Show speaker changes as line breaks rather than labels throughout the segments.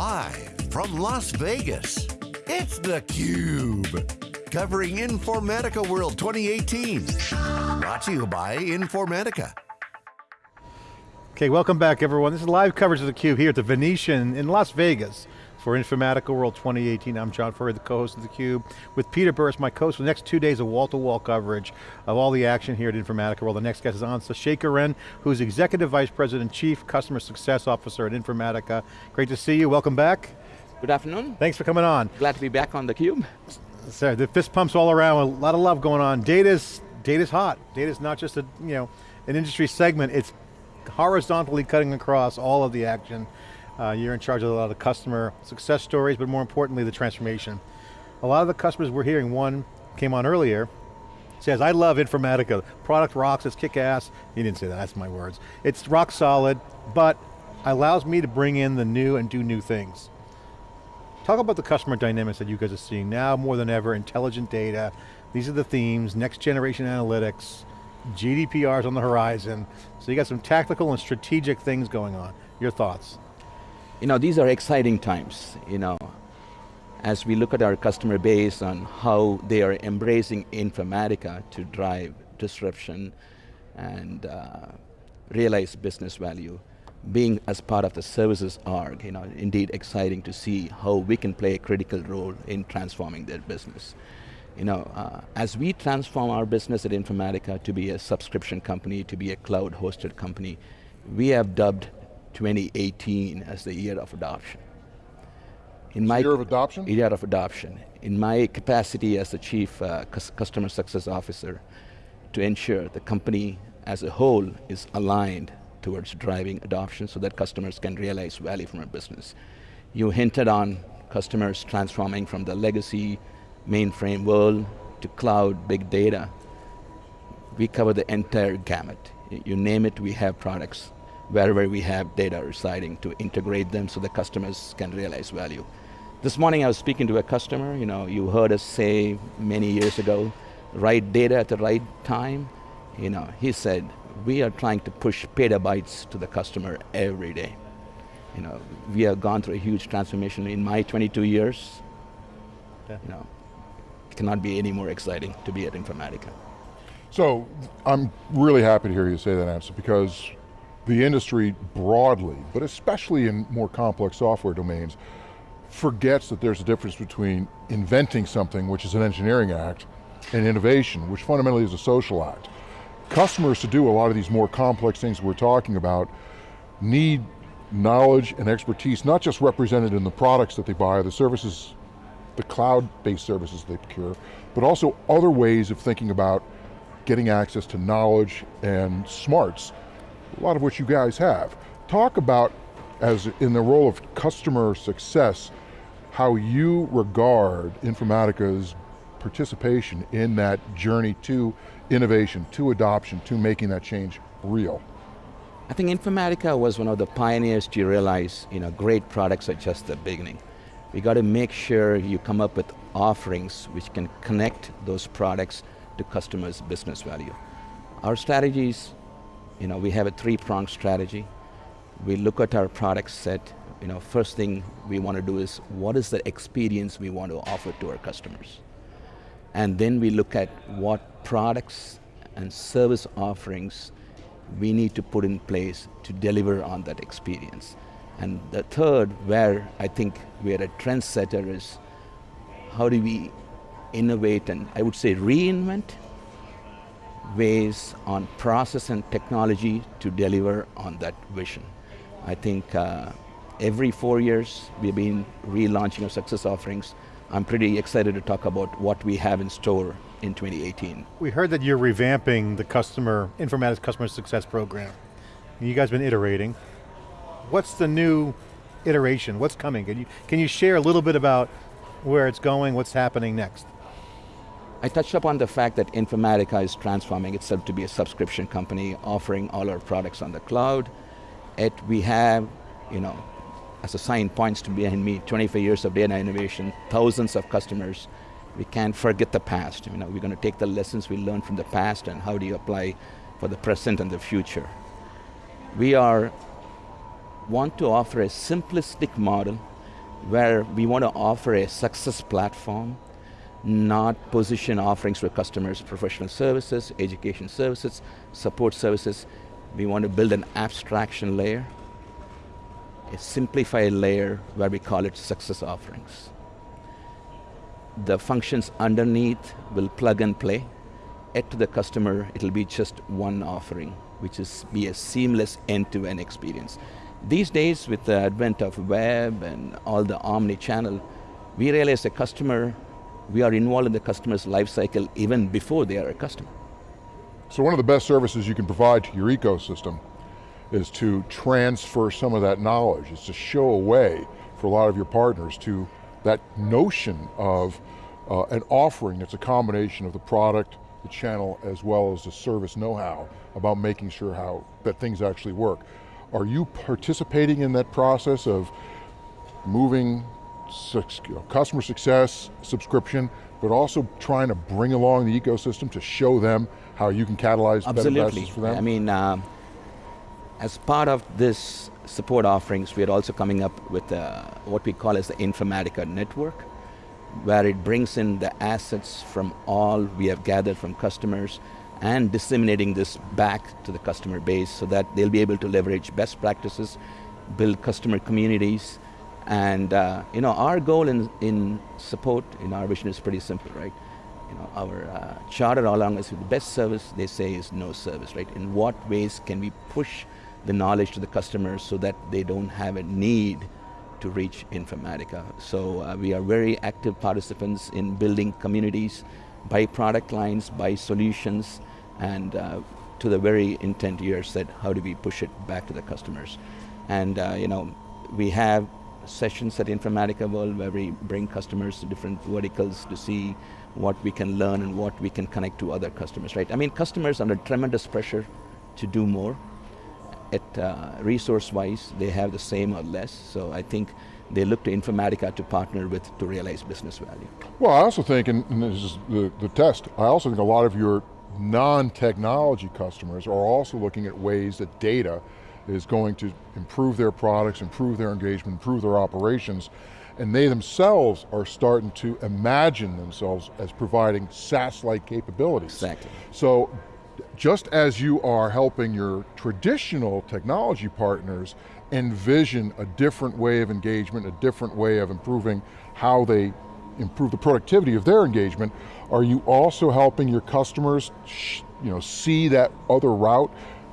Live from Las Vegas, it's theCUBE. Covering Informatica World 2018. Brought to you by Informatica.
Okay, welcome back everyone. This is live coverage of theCUBE here at the Venetian in Las Vegas for Informatica World 2018. I'm John Furrier, the co-host of theCUBE, with Peter Burris, my co-host for the next two days of wall-to-wall -wall coverage of all the action here at Informatica World. The next guest is Ansa Sekharan, who's Executive Vice President, Chief Customer Success Officer at Informatica. Great to see you, welcome back.
Good afternoon.
Thanks for coming on.
Glad to be back on theCUBE.
Sorry, the fist pumps all around, a lot of love going on. Data's, data's hot. Data's not just a, you know, an industry segment, it's horizontally cutting across all of the action. Uh, you're in charge of a lot of customer success stories, but more importantly, the transformation. A lot of the customers we're hearing, one came on earlier, says, I love Informatica. Product rocks, it's kick ass. He didn't say that, that's my words. It's rock solid, but allows me to bring in the new and do new things. Talk about the customer dynamics that you guys are seeing now more than ever, intelligent data, these are the themes, next generation analytics, GDPR's on the horizon, so you got some tactical and strategic things going on. Your thoughts?
You know, these are exciting times, you know, as we look at our customer base on how they are embracing Informatica to drive disruption and uh, realize business value. Being as part of the services org, you know, indeed exciting to see how we can play a critical role in transforming their business. You know, uh, as we transform our business at Informatica to be a subscription company, to be a cloud hosted company, we have dubbed 2018 as the year of adoption.
In my year of adoption?
Year of adoption. In my capacity as the Chief uh, Customer Success Officer, to ensure the company as a whole is aligned towards driving adoption so that customers can realize value from our business. You hinted on customers transforming from the legacy mainframe world to cloud, big data. We cover the entire gamut. You name it, we have products wherever we have data residing to integrate them so the customers can realize value. This morning I was speaking to a customer, you know, you heard us say many years ago, right data at the right time. You know, he said, we are trying to push petabytes to the customer every day. You know, we have gone through a huge transformation in my 22 years. Yeah. You know, it cannot be any more exciting to be at Informatica.
So, I'm really happy to hear you say that Ansa because the industry broadly, but especially in more complex software domains, forgets that there's a difference between inventing something, which is an engineering act, and innovation, which fundamentally is a social act. Customers to do a lot of these more complex things we're talking about need knowledge and expertise, not just represented in the products that they buy, the services, the cloud-based services they procure, but also other ways of thinking about getting access to knowledge and smarts a lot of which you guys have. Talk about, as in the role of customer success, how you regard Informatica's participation in that journey to innovation, to adoption, to making that change real.
I think Informatica was one of the pioneers to realize you know, great products are just the beginning. We got to make sure you come up with offerings which can connect those products to customers' business value. Our strategies you know, we have a three-pronged strategy. We look at our product set, you know, first thing we want to do is, what is the experience we want to offer to our customers? And then we look at what products and service offerings we need to put in place to deliver on that experience. And the third, where I think we're a trendsetter is, how do we innovate and I would say reinvent ways on process and technology to deliver on that vision. I think uh, every four years we've been relaunching our success offerings. I'm pretty excited to talk about what we have in store in 2018.
We heard that you're revamping the customer, Informatica's Customer Success Program. You guys been iterating. What's the new iteration? What's coming? Can you, can you share a little bit about where it's going, what's happening next?
I touched upon the fact that Informatica is transforming itself to be a subscription company, offering all our products on the cloud. It, we have, you know, as a sign points to behind me, 25 years of data innovation, thousands of customers. We can't forget the past. You know, we're going to take the lessons we learned from the past and how do you apply for the present and the future. We are, want to offer a simplistic model where we want to offer a success platform, not position offerings for customers, professional services, education services, support services. We want to build an abstraction layer, a simplified layer where we call it success offerings. The functions underneath will plug and play. At to the customer, it'll be just one offering, which is be a seamless end-to-end -end experience. These days, with the advent of web and all the omni-channel, we realize the customer, we are involved in the customer's life cycle even before they are a customer.
So one of the best services you can provide to your ecosystem is to transfer some of that knowledge, is to show a way for a lot of your partners to that notion of uh, an offering that's a combination of the product, the channel, as well as the service know-how about making sure how that things actually work. Are you participating in that process of moving customer success, subscription, but also trying to bring along the ecosystem to show them how you can catalyze
Absolutely.
better for them?
I mean, uh, as part of this support offerings, we are also coming up with uh, what we call as the Informatica network, where it brings in the assets from all we have gathered from customers and disseminating this back to the customer base so that they'll be able to leverage best practices, build customer communities, and uh, you know, our goal in, in support in our vision is pretty simple, right? You know, our uh, charter all along is the best service they say is no service, right? In what ways can we push the knowledge to the customers so that they don't have a need to reach Informatica. So uh, we are very active participants in building communities by product lines, by solutions, and uh, to the very intent you said, how do we push it back to the customers? And uh, you know, we have sessions at Informatica World where we bring customers to different verticals to see what we can learn and what we can connect to other customers, right? I mean, customers under tremendous pressure to do more. At uh, resource-wise, they have the same or less, so I think they look to Informatica to partner with to realize business value.
Well, I also think, and, this is the, the test, I also think a lot of your non-technology customers are also looking at ways that data is going to improve their products, improve their engagement, improve their operations, and they themselves are starting to imagine themselves as providing SaaS-like capabilities.
Exactly.
So, just as you are helping your traditional technology partners envision a different way of engagement, a different way of improving how they improve the productivity of their engagement, are you also helping your customers you know, see that other route,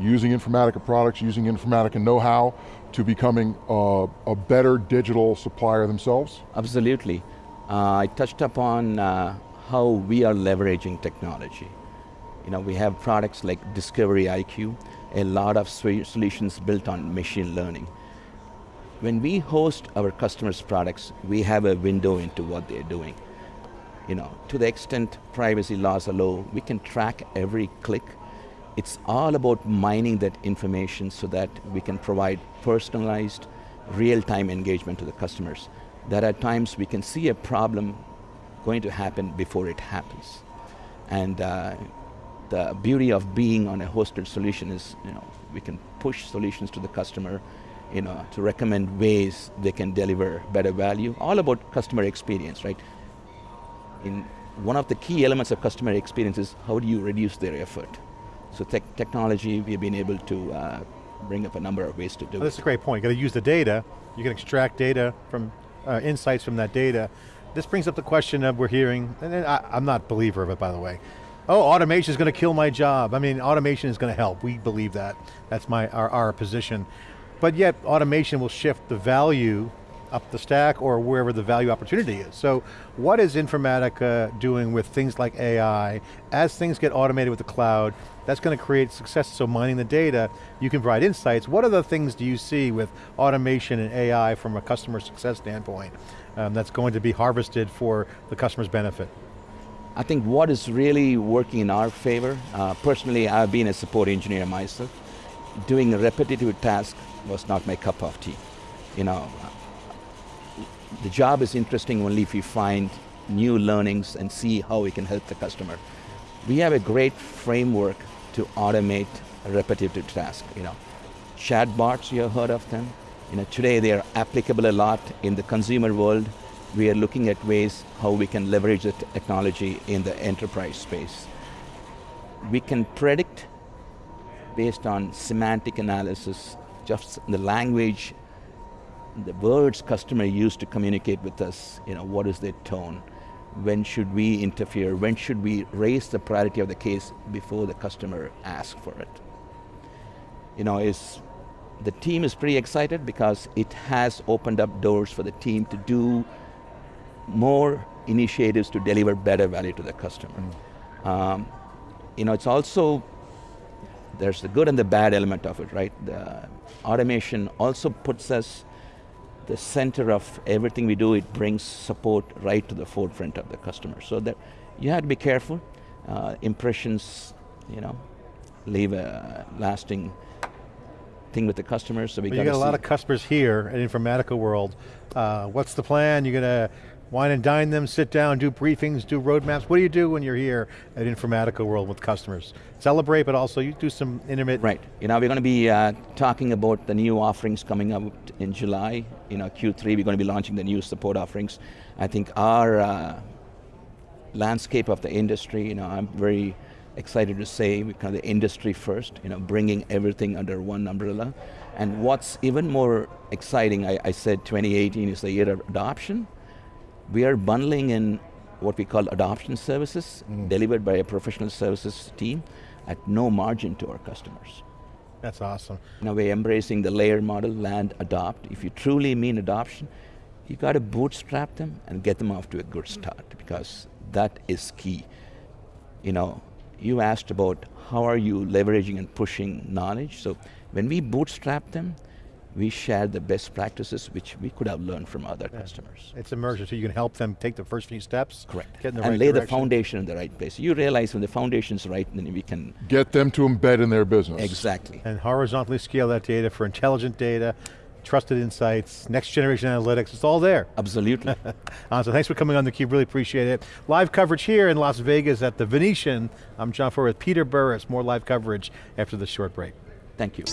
using Informatica products, using Informatica know-how, to becoming a, a, better digital supplier themselves?
Absolutely. Uh, I touched upon uh, how we are leveraging technology. You know, we have products like Discovery IQ, a lot of solutions built on machine learning. When we host our customers' products, we have a window into what they're doing. You know, to the extent privacy laws allow, we can track every click. It's all about mining that information so that we can provide personalized, real-time engagement to the customers. That at times we can see a problem going to happen before it happens. And uh, the beauty of being on a hosted solution is, you know, we can push solutions to the customer you know, to recommend ways they can deliver better value, all about customer experience, right? In one of the key elements of customer experience is how do you reduce their effort? So te technology, we've been able to uh, bring up a number of ways to do
well, That's a great point. You got to use the data. You can extract data from, uh, insights from that data. This brings up the question of we're hearing, and I, I'm not a believer of it by the way, oh, automation is going to kill my job. I mean, automation is going to help. We believe that. That's my our, our position. But yet automation will shift the value up the stack or wherever the value opportunity is. So what is Informatica doing with things like AI? As things get automated with the cloud, that's going to create success, so mining the data, you can provide insights. What other things do you see with automation and AI from a customer success standpoint um, that's going to be harvested for the customer's benefit?
I think what is really working in our favor, uh, personally I've been a support engineer myself, doing a repetitive task was not my cup of tea. You know, the job is interesting only if you find new learnings and see how we can help the customer. We have a great framework to automate repetitive tasks. You know, chatbots, you have heard of them? You know, today they are applicable a lot in the consumer world. We are looking at ways how we can leverage the technology in the enterprise space. We can predict based on semantic analysis, just the language, the words customer use to communicate with us, you know, what is their tone, when should we interfere, when should we raise the priority of the case before the customer asks for it. You know, is the team is pretty excited because it has opened up doors for the team to do more initiatives to deliver better value to the customer. Mm. Um, you know, it's also, there's the good and the bad element of it, right? The automation also puts us the center of everything we do, it brings support right to the forefront of the customer. So that you have to be careful. Uh, impressions, you know, leave a lasting thing with the customers. So we
well, you got a lot of customers here at Informatica World. Uh, what's the plan? You're going to wine and dine them, sit down, do briefings, do roadmaps. What do you do when you're here at Informatica World with customers? Celebrate, but also you do some intermittent.
Right, you know, we're going to be uh, talking about the new offerings coming up in July. You know, Q3, we're going to be launching the new support offerings. I think our uh, landscape of the industry, you know, I'm very excited to say kind of the industry first, you know, bringing everything under one umbrella. And what's even more exciting, I, I said 2018 is the year of adoption we are bundling in what we call adoption services, mm. delivered by a professional services team at no margin to our customers.
That's awesome.
Now we're embracing the layer model, land, adopt. If you truly mean adoption, you got to bootstrap them and get them off to a good start because that is key. You know, you asked about how are you leveraging and pushing knowledge. So when we bootstrap them, we share the best practices which we could have learned from other yeah. customers.
It's immersive, so you can help them take the first few steps.
Correct.
Get in the
and
right
lay
direction.
the foundation in the right place. You realize when the foundation's right, then we can...
Get them to embed in their business.
Exactly.
And horizontally scale that data for intelligent data, trusted insights, next generation analytics, it's all there.
Absolutely.
uh, so thanks for coming on theCUBE, really appreciate it. Live coverage here in Las Vegas at the Venetian. I'm John Furrier with Peter Burris, more live coverage after this short break.
Thank you.